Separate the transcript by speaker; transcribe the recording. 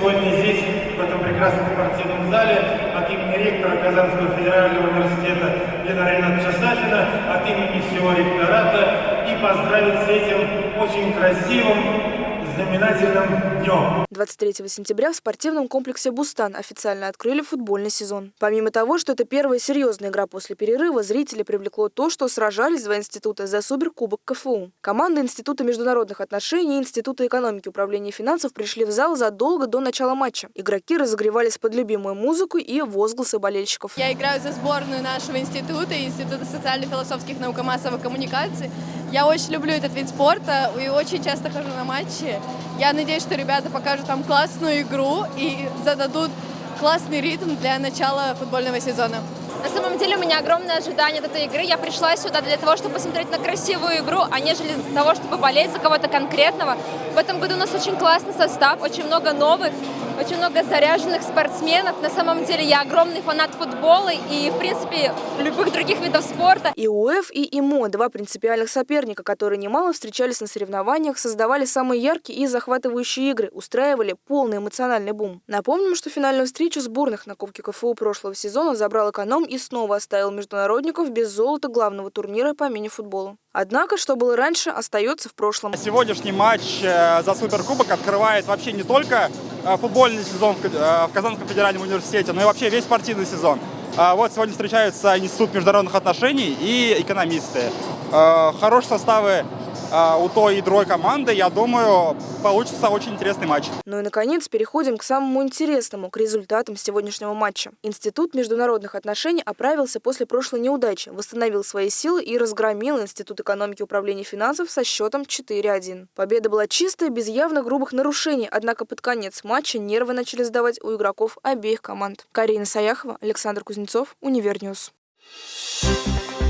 Speaker 1: сегодня здесь, в этом прекрасном спортивном зале, от имени ректора Казанского федерального университета Ленара Ринатовича Сафина, от имени всего ректората и поздравить с этим очень красивым знаменательным днем.
Speaker 2: 23 сентября в спортивном комплексе «Бустан» официально открыли футбольный сезон. Помимо того, что это первая серьезная игра после перерыва, зрители привлекло то, что сражались два института за суперкубок КФУ. Команды Института международных отношений и Института экономики и управления финансов пришли в зал задолго до начала матча. Игроки разогревались под любимую музыку и возгласы болельщиков.
Speaker 3: Я играю за сборную нашего института, Института социально-философских наук и массовой коммуникации. Я очень люблю этот вид спорта и очень часто хожу на матчи. Я надеюсь, что ребята покажут там классную игру и зададут классный ритм для начала футбольного сезона.
Speaker 4: На самом деле у меня огромное ожидание от этой игры. Я пришла сюда для того, чтобы посмотреть на красивую игру, а нежели для того, чтобы болеть за кого-то конкретного. В этом году у нас очень классный состав, очень много новых очень много заряженных спортсменов. На самом деле я огромный фанат футбола и, в принципе, любых других видов спорта.
Speaker 2: И УЭФ, и ИМО – два принципиальных соперника, которые немало встречались на соревнованиях, создавали самые яркие и захватывающие игры, устраивали полный эмоциональный бум. Напомним, что финальную встречу сборных на Кубке КФУ прошлого сезона забрал эконом и снова оставил международников без золота главного турнира по мини-футболу. Однако, что было раньше, остается в прошлом.
Speaker 5: Сегодняшний матч э, за Суперкубок открывает вообще не только футбольный сезон э, в Казанском федеральном университете, но и вообще весь спортивный сезон. А вот сегодня встречаются Институт международных отношений и экономисты. Хорошие составы у той и другой команды, я думаю, получится очень интересный матч.
Speaker 2: Ну и, наконец, переходим к самому интересному, к результатам сегодняшнего матча. Институт международных отношений оправился после прошлой неудачи, восстановил свои силы и разгромил Институт экономики управления финансов со счетом 4-1. Победа была чистая, без явно грубых нарушений, однако под конец матча нервы начали сдавать у игроков обеих команд. Карина Саяхова, Александр Кузнецов, Универньюз. Thank you.